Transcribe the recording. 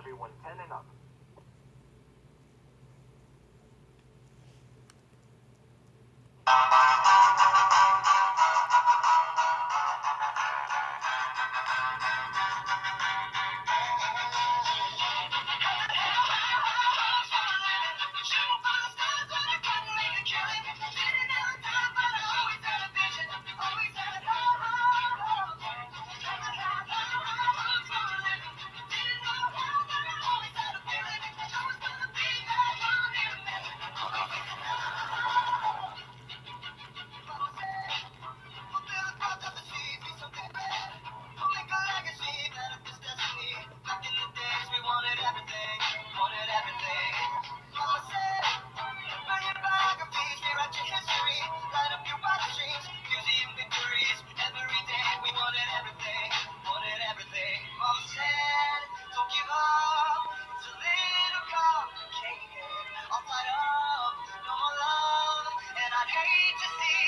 everyone 10 and up. to see.